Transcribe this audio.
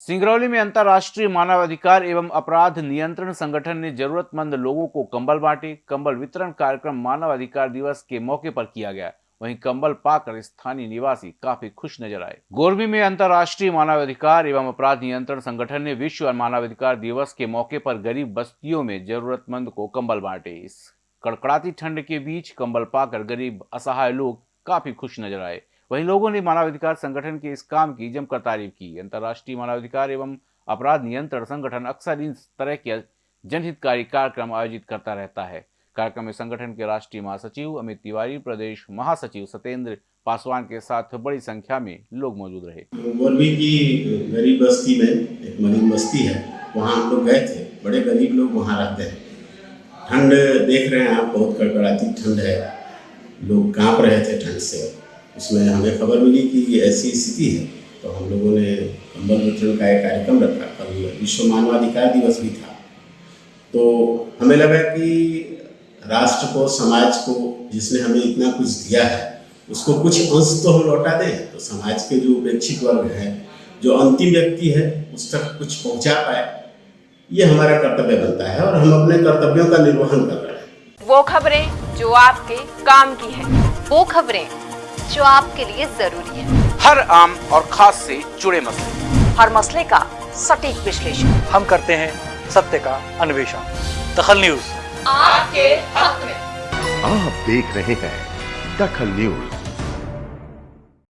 सिंगरौली में अंतर्राष्ट्रीय मानवाधिकार एवं अपराध नियंत्रण संगठन ने जरूरतमंद लोगों को कंबल बांटे। कंबल वितरण कार्यक्रम मानवाधिकार दिवस के मौके पर किया गया। वहीं कंबल पाकर स्थानीय निवासी काफ़ी खुश नज़र आए। गोरबी में अंतर्राष्ट्रीय मानवाधिकार एवं अपराध नियंत्रण संगठन ने विश्व मानवाधिकार दिवस के मौके पर गरीब बस्तियों में जरूरतमंद को कंबल बांटे। इस कड़कड़ाती ठंड के बीच कंबल पाकर गरीब असहाय लोग काफ़ी खुश नज़र आए। वहीं लोगों ने मानवाधिकार संगठन के इस काम की जमकर तारीफ़ की। अंतर्राष्ट्रीय मानवाधिकार एवं अपराध नियंत्रण संगठन अक्सर इन तरह के जनहितकारी कार्यक्रम आयोजित करता रहता है। कार्यक्रम में संगठन के राष्ट्रीय महासचिव अमित तिवारी, प्रदेश महासचिव सत्येंद्र पासवान के साथ बड़ी संख्या में लोग मौजूद रहे। मोरबी की गरीब बस्ती में एक मरीन बस्ती है, वहाँ हम लोग गए थे। बड़े गरीब लोग वहाँ रहते हैं। ठंड देख रहे हैं आप, बहुत कड़कड़ाती ठंड है। लोग काँप रहे थे ठंड से। उसमें हमें खबर मिली कि ये ऐसी स्थिति है। तो हम लोगों ने कंबल वितरण का एक कार्यक्रम रखा। कल विश्व मानवाधिकार दिवस भी था। तो हमें लगा कि राष्ट्र को, समाज को, जिसने हमें इतना कुछ दिया है, उसको कुछ अंश तो हम लौटा दें। तो समाज के जो उपेक्षित वर्ग हैं, जो अंतिम व्यक्ति है, उस तक कुछ पहुँचा पाए। ये हमारा कर्तव्य बनता है और हम अपने कर्तव्यों का निर्वहन कर रहे हैं। वो खबरें जो आपके काम की है। वो खबरें जो आपके लिए ज़रूरी है। हर आम और खास से जुड़े मसले। हर मसले का सटीक विश्लेषण। हम करते हैं सत्य का अन्वेषण। दखल न्यूज़। आपके हक में। आप देख रहे हैं दखल न्यूज़।